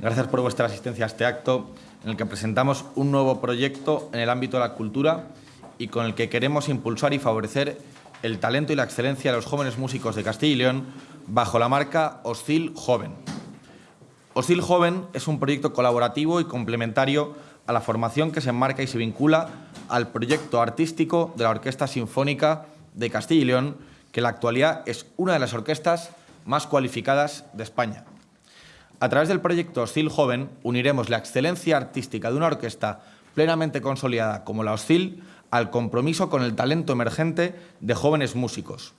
Gracias por vuestra asistencia a este acto en el que presentamos un nuevo proyecto en el ámbito de la cultura y con el que queremos impulsar y favorecer el talento y la excelencia de los jóvenes músicos de Castilla y León bajo la marca Oscil Joven. Oscil Joven es un proyecto colaborativo y complementario a la formación que se enmarca y se vincula al proyecto artístico de la Orquesta Sinfónica de Castilla y León, que en la actualidad es una de las orquestas más cualificadas de España. A través del proyecto Oscil Joven uniremos la excelencia artística de una orquesta plenamente consolidada como la Oscil al compromiso con el talento emergente de jóvenes músicos.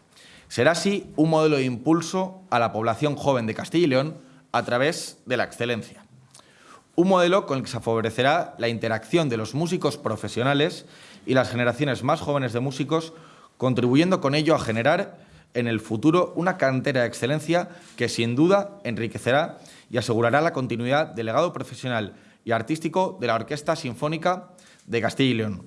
Será así un modelo de impulso a la población joven de Castilla y León a través de la excelencia. Un modelo con el que se favorecerá la interacción de los músicos profesionales y las generaciones más jóvenes de músicos, contribuyendo con ello a generar en el futuro una cantera de excelencia que sin duda enriquecerá y asegurará la continuidad del legado profesional y artístico de la Orquesta Sinfónica de Castilla y León.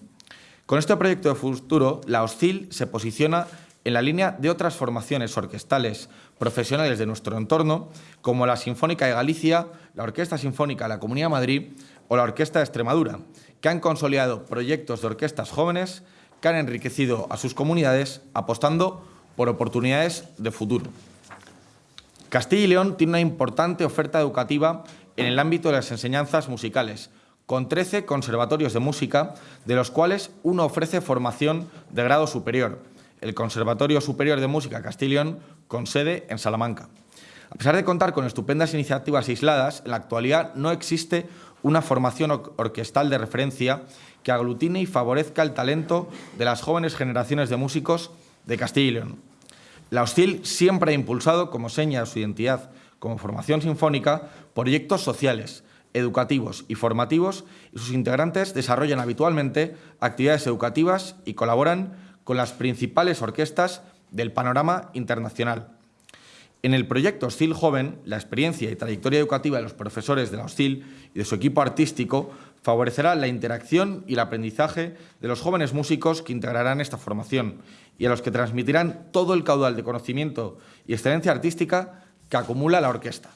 Con este proyecto de futuro, la OSCIL se posiciona en la línea de otras formaciones orquestales profesionales de nuestro entorno, como la Sinfónica de Galicia, la Orquesta Sinfónica de la Comunidad de Madrid o la Orquesta de Extremadura, que han consolidado proyectos de orquestas jóvenes que han enriquecido a sus comunidades apostando por oportunidades de futuro. Castilla y León tiene una importante oferta educativa en el ámbito de las enseñanzas musicales, con 13 conservatorios de música, de los cuales uno ofrece formación de grado superior, el Conservatorio Superior de Música Castilla y León, con sede en Salamanca. A pesar de contar con estupendas iniciativas aisladas, en la actualidad no existe una formación orquestal de referencia que aglutine y favorezca el talento de las jóvenes generaciones de músicos de Castilla y León. La Hostil siempre ha impulsado, como seña de su identidad como formación sinfónica, proyectos sociales, educativos y formativos y sus integrantes desarrollan habitualmente actividades educativas y colaboran con las principales orquestas del panorama internacional. En el proyecto Hostil Joven, la experiencia y trayectoria educativa de los profesores de la Hostil y de su equipo artístico favorecerá la interacción y el aprendizaje de los jóvenes músicos que integrarán esta formación y a los que transmitirán todo el caudal de conocimiento y excelencia artística que acumula la orquesta.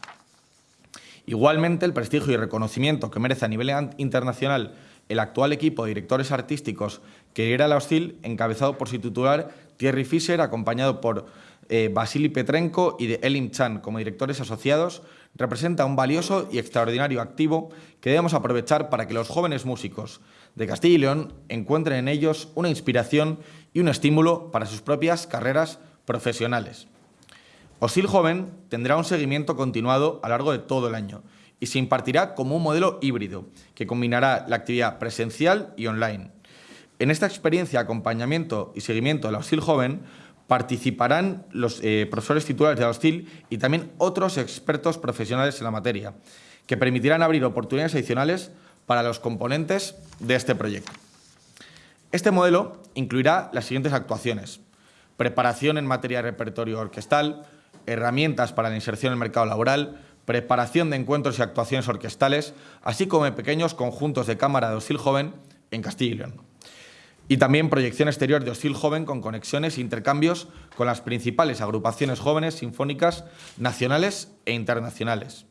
Igualmente, el prestigio y reconocimiento que merece a nivel internacional el actual equipo de directores artísticos que era la Hostil, encabezado por su titular Thierry Fischer, acompañado por eh, Vasily Petrenko y de Elim Chan como directores asociados, representa un valioso y extraordinario activo que debemos aprovechar para que los jóvenes músicos de Castilla y León encuentren en ellos una inspiración y un estímulo para sus propias carreras profesionales. OSIL Joven tendrá un seguimiento continuado a lo largo de todo el año y se impartirá como un modelo híbrido que combinará la actividad presencial y online. En esta experiencia, acompañamiento y seguimiento de OSIL Joven participarán los eh, profesores titulares de la OSIL y también otros expertos profesionales en la materia, que permitirán abrir oportunidades adicionales para los componentes de este proyecto. Este modelo incluirá las siguientes actuaciones. Preparación en materia de repertorio orquestal, herramientas para la inserción en el mercado laboral, preparación de encuentros y actuaciones orquestales, así como pequeños conjuntos de cámara de Osil Joven en Castilla y León. Y también proyección exterior de Osil Joven con conexiones e intercambios con las principales agrupaciones jóvenes sinfónicas nacionales e internacionales.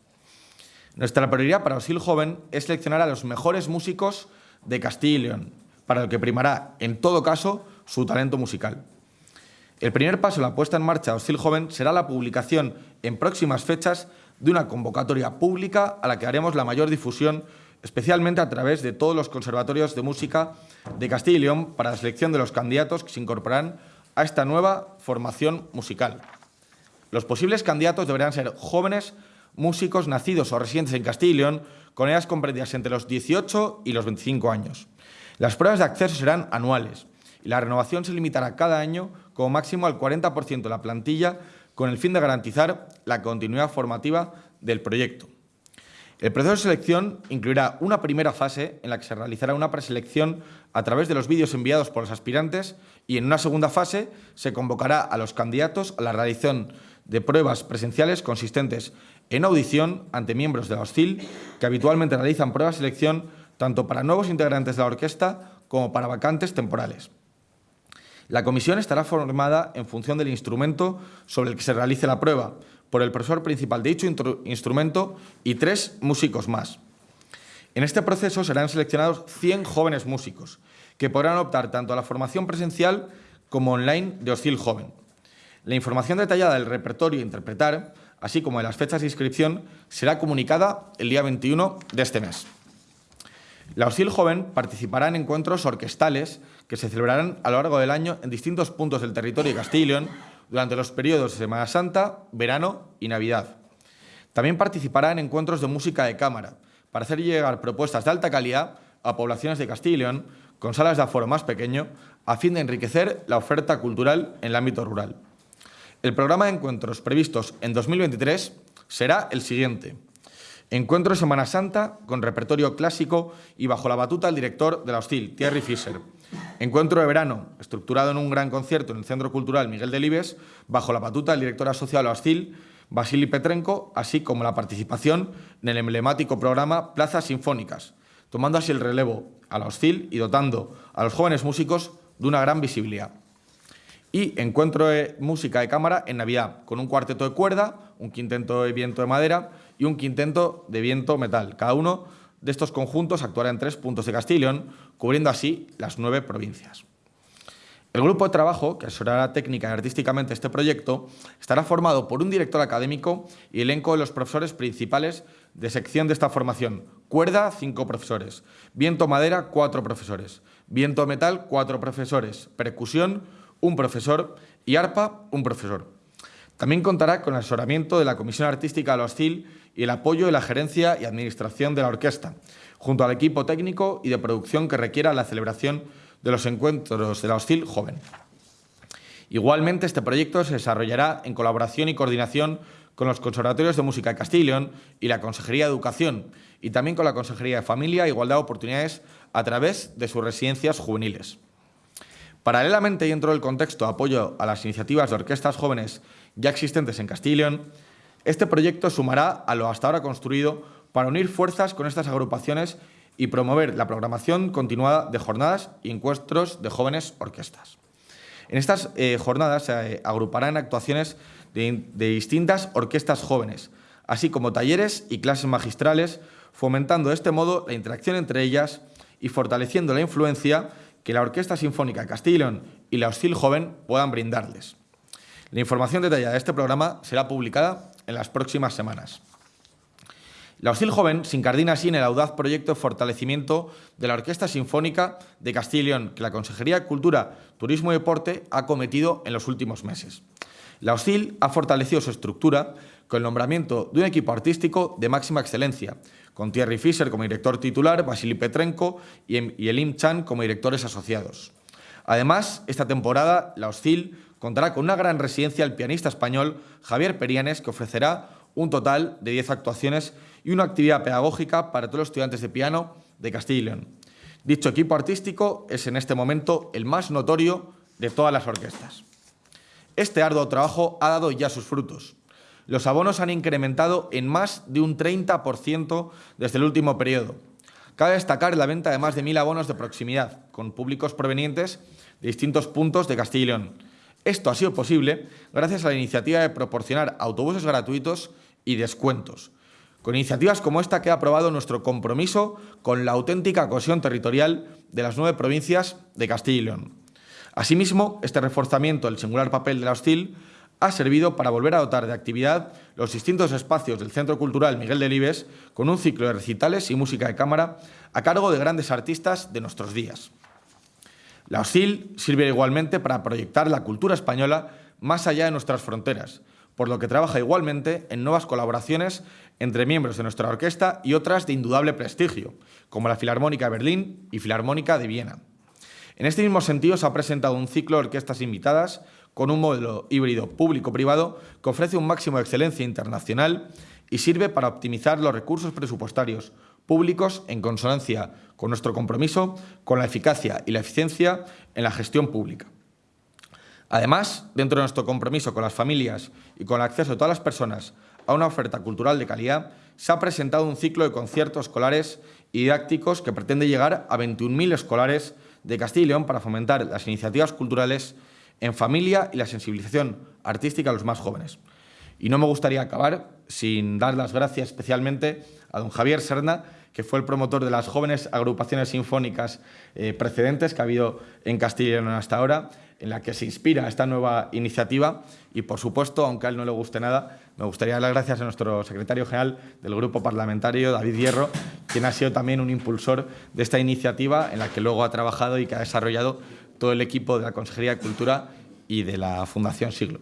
Nuestra prioridad para Osil Joven es seleccionar a los mejores músicos de Castilla y León, para lo que primará, en todo caso, su talento musical. El primer paso en la puesta en marcha de Osil Joven será la publicación en próximas fechas de una convocatoria pública a la que haremos la mayor difusión, especialmente a través de todos los conservatorios de música de Castilla y León para la selección de los candidatos que se incorporarán a esta nueva formación musical. Los posibles candidatos deberán ser jóvenes músicos nacidos o residentes en Castilla y León con edades comprendidas entre los 18 y los 25 años. Las pruebas de acceso serán anuales y la renovación se limitará cada año como máximo al 40% de la plantilla con el fin de garantizar la continuidad formativa del proyecto. El proceso de selección incluirá una primera fase en la que se realizará una preselección a través de los vídeos enviados por los aspirantes y en una segunda fase se convocará a los candidatos a la realización de pruebas presenciales consistentes en audición ante miembros de la hostil que habitualmente realizan pruebas de selección tanto para nuevos integrantes de la orquesta como para vacantes temporales. La comisión estará formada en función del instrumento sobre el que se realice la prueba, por el profesor principal de dicho instrumento y tres músicos más. En este proceso serán seleccionados 100 jóvenes músicos, que podrán optar tanto a la formación presencial como online de Hostil Joven. La información detallada del repertorio a interpretar, así como de las fechas de inscripción, será comunicada el día 21 de este mes. La Hostil Joven participará en encuentros orquestales que se celebrarán a lo largo del año en distintos puntos del territorio de León durante los periodos de Semana Santa, verano y Navidad. También participará en encuentros de música de cámara para hacer llegar propuestas de alta calidad a poblaciones de León con salas de aforo más pequeño a fin de enriquecer la oferta cultural en el ámbito rural. El programa de encuentros previstos en 2023 será el siguiente. Encuentro Semana Santa con repertorio clásico y bajo la batuta del director de la Hostil, Thierry Fischer. Encuentro de verano, estructurado en un gran concierto en el Centro Cultural Miguel Delibes, bajo la batuta del director asociado a la Hostil, Vasily Petrenko, así como la participación en el emblemático programa Plazas Sinfónicas, tomando así el relevo a la Hostil y dotando a los jóvenes músicos de una gran visibilidad. Y encuentro de música de cámara en Navidad, con un cuarteto de cuerda, un quinteto de viento de madera y un quinteto de viento metal. Cada uno de estos conjuntos actuará en tres puntos de Castilla cubriendo así las nueve provincias. El grupo de trabajo, que asesorará técnica y artísticamente este proyecto, estará formado por un director académico y elenco de los profesores principales de sección de esta formación. Cuerda, cinco profesores. Viento madera, cuatro profesores. Viento metal, cuatro profesores. Percusión, un profesor. Y arpa, un profesor. También contará con el asesoramiento de la Comisión Artística de la Hostil y el apoyo de la gerencia y administración de la orquesta, junto al equipo técnico y de producción que requiera la celebración de los encuentros de la Hostil Joven. Igualmente, este proyecto se desarrollará en colaboración y coordinación con los conservatorios de música de Castilla y León y la Consejería de Educación, y también con la Consejería de Familia e Igualdad de Oportunidades a través de sus residencias juveniles. Paralelamente, y dentro del contexto de apoyo a las iniciativas de orquestas jóvenes ya existentes en Castilla y León, este proyecto sumará a lo hasta ahora construido para unir fuerzas con estas agrupaciones y promover la programación continuada de jornadas y encuentros de jóvenes orquestas. En estas eh, jornadas se eh, agruparán actuaciones de, de distintas orquestas jóvenes, así como talleres y clases magistrales, fomentando de este modo la interacción entre ellas y fortaleciendo la influencia que la Orquesta Sinfónica de Castilla y la Hostil Joven puedan brindarles. La información detallada de este programa será publicada en las próximas semanas. La Hostil Joven se incardina así en el audaz proyecto de fortalecimiento de la Orquesta Sinfónica de León, que la Consejería de Cultura, Turismo y Deporte ha cometido en los últimos meses. La Hostil ha fortalecido su estructura con el nombramiento de un equipo artístico de máxima excelencia, con Thierry Fischer como director titular, Vasily Petrenko y Elim Chan como directores asociados. Además, esta temporada, la Hostil contará con una gran residencia el pianista español Javier Perianes, que ofrecerá un total de 10 actuaciones y una actividad pedagógica para todos los estudiantes de piano de Castilla y León. Dicho equipo artístico es en este momento el más notorio de todas las orquestas. Este arduo trabajo ha dado ya sus frutos. Los abonos han incrementado en más de un 30% desde el último periodo. Cabe destacar la venta de más de mil abonos de proximidad, con públicos provenientes de distintos puntos de Castilla y León, esto ha sido posible gracias a la iniciativa de proporcionar autobuses gratuitos y descuentos. Con iniciativas como esta que ha aprobado nuestro compromiso con la auténtica cohesión territorial de las nueve provincias de Castilla y León. Asimismo, este reforzamiento del singular papel de la hostil ha servido para volver a dotar de actividad los distintos espacios del Centro Cultural Miguel Delibes con un ciclo de recitales y música de cámara a cargo de grandes artistas de nuestros días. La OSIL sirve igualmente para proyectar la cultura española más allá de nuestras fronteras, por lo que trabaja igualmente en nuevas colaboraciones entre miembros de nuestra orquesta y otras de indudable prestigio, como la Filarmónica de Berlín y Filarmónica de Viena. En este mismo sentido, se ha presentado un ciclo de orquestas invitadas con un modelo híbrido público-privado que ofrece un máximo de excelencia internacional y sirve para optimizar los recursos presupuestarios públicos en consonancia con nuestro compromiso con la eficacia y la eficiencia en la gestión pública. Además, dentro de nuestro compromiso con las familias y con el acceso de todas las personas a una oferta cultural de calidad, se ha presentado un ciclo de conciertos escolares y didácticos que pretende llegar a 21.000 escolares de Castilla y León para fomentar las iniciativas culturales en familia y la sensibilización artística a los más jóvenes. Y no me gustaría acabar sin dar las gracias especialmente a don Javier Serna, que fue el promotor de las jóvenes agrupaciones sinfónicas eh, precedentes que ha habido en Castilla y León hasta ahora, en la que se inspira esta nueva iniciativa y, por supuesto, aunque a él no le guste nada, me gustaría dar las gracias a nuestro secretario general del Grupo Parlamentario, David Hierro, quien ha sido también un impulsor de esta iniciativa en la que luego ha trabajado y que ha desarrollado todo el equipo de la Consejería de Cultura y de la Fundación Siglo.